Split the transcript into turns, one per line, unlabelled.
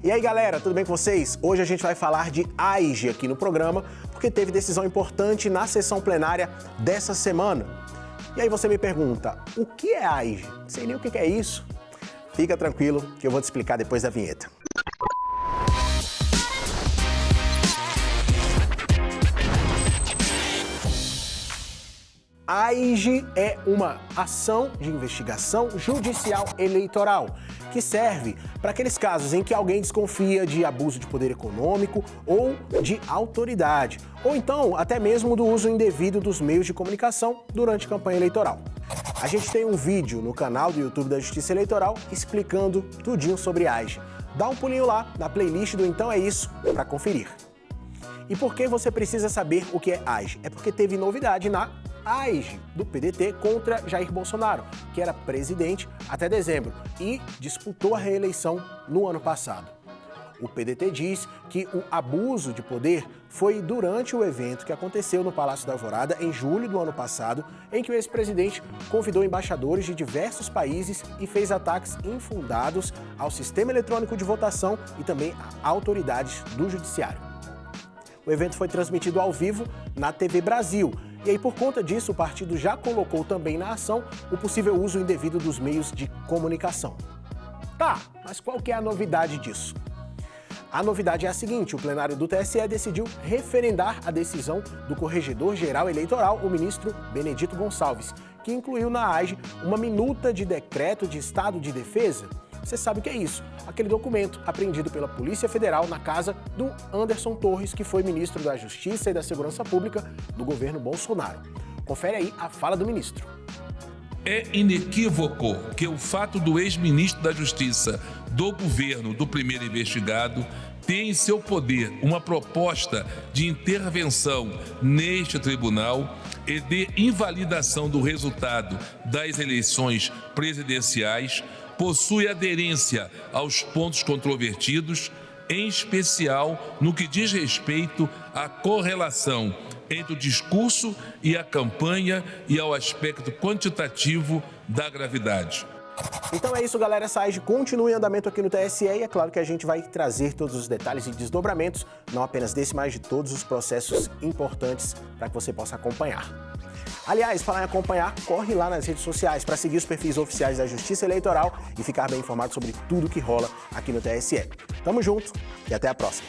E aí galera, tudo bem com vocês? Hoje a gente vai falar de AIGE aqui no programa, porque teve decisão importante na sessão plenária dessa semana. E aí você me pergunta, o que é AIGE? Sei nem o que é isso. Fica tranquilo que eu vou te explicar depois da vinheta. AIGE é uma ação de investigação judicial eleitoral que serve para aqueles casos em que alguém desconfia de abuso de poder econômico ou de autoridade, ou então até mesmo do uso indevido dos meios de comunicação durante campanha eleitoral. A gente tem um vídeo no canal do YouTube da Justiça Eleitoral explicando tudinho sobre AIGE. Dá um pulinho lá na playlist do Então É Isso para conferir. E por que você precisa saber o que é AIGE? É porque teve novidade na AIGE do PDT contra Jair Bolsonaro, que era presidente até dezembro e disputou a reeleição no ano passado. O PDT diz que o abuso de poder foi durante o evento que aconteceu no Palácio da Alvorada em julho do ano passado, em que o ex-presidente convidou embaixadores de diversos países e fez ataques infundados ao sistema eletrônico de votação e também a autoridades do judiciário. O evento foi transmitido ao vivo na TV Brasil e aí, por conta disso, o partido já colocou também na ação o possível uso indevido dos meios de comunicação. Tá, mas qual que é a novidade disso? A novidade é a seguinte, o plenário do TSE decidiu referendar a decisão do Corregedor-Geral Eleitoral, o ministro Benedito Gonçalves, que incluiu na AGE uma minuta de decreto de estado de defesa você sabe o que é isso? Aquele documento apreendido pela Polícia Federal na casa do Anderson Torres, que foi ministro da Justiça e da Segurança Pública do governo Bolsonaro. Confere aí a fala do ministro.
É inequívoco que o fato do ex-ministro da Justiça do governo do primeiro investigado ter em seu poder uma proposta de intervenção neste tribunal e de invalidação do resultado das eleições presidenciais possui aderência aos pontos controvertidos, em especial no que diz respeito à correlação entre o discurso e a campanha e ao aspecto quantitativo da gravidade.
Então é isso, galera. Essa AIGE continua em andamento aqui no TSE e é claro que a gente vai trazer todos os detalhes e desdobramentos, não apenas desse, mas de todos os processos importantes para que você possa acompanhar. Aliás, falar em acompanhar, corre lá nas redes sociais para seguir os perfis oficiais da Justiça Eleitoral e ficar bem informado sobre tudo que rola aqui no TSE. Tamo junto e até a próxima.